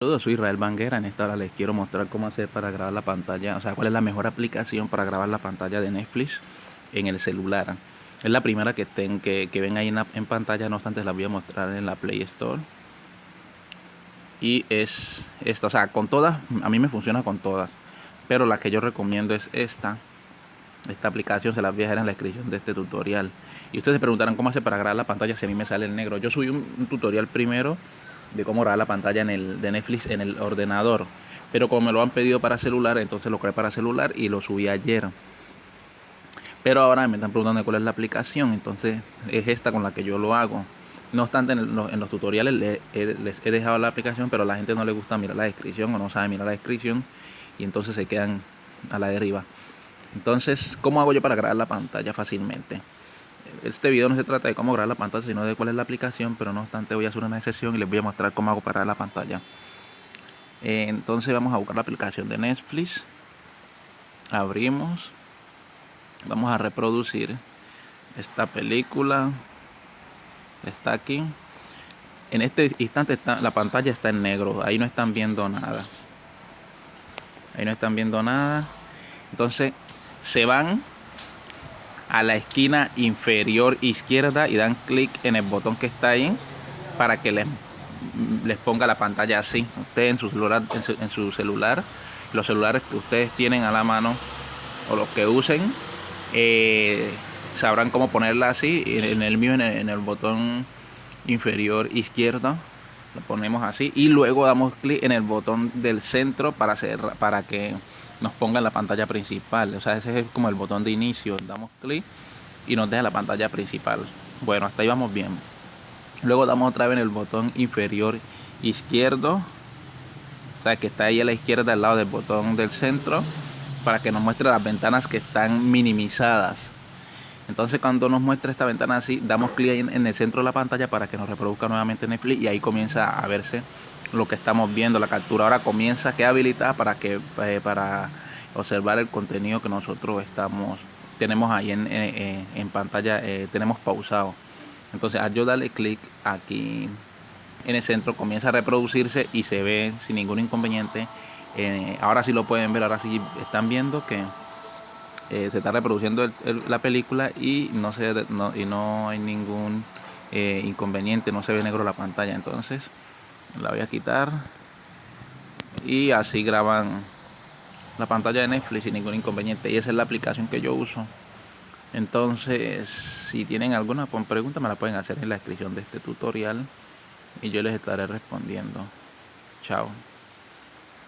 Saludos, soy Israel Banguera. En esta hora les quiero mostrar cómo hacer para grabar la pantalla, o sea, cuál es la mejor aplicación para grabar la pantalla de Netflix en el celular. Es la primera que, estén, que, ven ahí en, pantalla, no obstante la voy a mostrar en la Play Store. Y es esta, o sea, con todas, a mí me funciona con todas, pero la que yo recomiendo es esta. Esta aplicación se las voy a dejar en la descripción de este tutorial. Y ustedes se preguntarán cómo hacer para grabar la pantalla si a mí me sale el negro. Yo subí un tutorial primero de cómo grabar la pantalla en el, de Netflix en el ordenador. Pero como me lo han pedido para celular, entonces lo creé para celular y lo subí ayer. Pero ahora me están preguntando cuál es la aplicación, entonces es esta con la que yo lo hago. No obstante, en, los, tutoriales les he, dejado la aplicación, pero a la gente no le gusta mirar la descripción o no sabe mirar la descripción y entonces se quedan a la deriva. Entonces, ¿cómo hago yo para grabar la pantalla fácilmente? Este video no se trata de cómo grabar la pantalla, sino de cuál es la aplicación, pero no obstante voy a hacer una excepción y les voy a mostrar cómo hago para la pantalla. Eh, entonces vamos a buscar la aplicación de Netflix. Abrimos. Vamos a reproducir esta película. Está aquí. En este instante está, la pantalla está en negro. Ahí no están viendo nada. Ahí no están viendo nada. Entonces se van a la esquina inferior izquierda y dan clic en el botón que está ahí para que les, les ponga la pantalla así. Ustedes en su celular, en su, celular, los celulares que ustedes tienen a la mano o los que usen, eh, sabrán cómo ponerla así. En el mío, en el, botón inferior izquierdo, ponemos así y luego damos clic en el botón del centro para hacer para que nos ponga en la pantalla principal. O sea, ese es como el botón de inicio. Damos clic y nos deja la pantalla principal. Bueno, hasta ahí vamos bien. Luego damos otra vez en el botón inferior izquierdo. O sea, que está ahí a la izquierda al lado del botón del centro. Para que nos muestre las ventanas que están minimizadas. Entonces cuando nos muestra esta ventana así, damos clic en el centro de la pantalla para que nos reproduzca nuevamente Netflix y ahí comienza a verse lo que estamos viendo. La captura ahora comienza, queda habilitada para que eh, para observar el contenido que nosotros estamos tenemos ahí en, en, pantalla, eh, tenemos pausado. Entonces al yo darle clic aquí en el centro comienza a reproducirse y se ve sin ningún inconveniente. Eh, ahora sí lo pueden ver, ahora sí están viendo que se está reproduciendo la película y no, se, y no hay ningún inconveniente, no se ve negro la pantalla. Entonces la voy a quitar y así graban la pantalla de Netflix sin ningún inconveniente. Y esa es la aplicación que yo uso. Entonces si tienen alguna pregunta me la pueden hacer en la descripción de este tutorial y yo les estaré respondiendo. Chao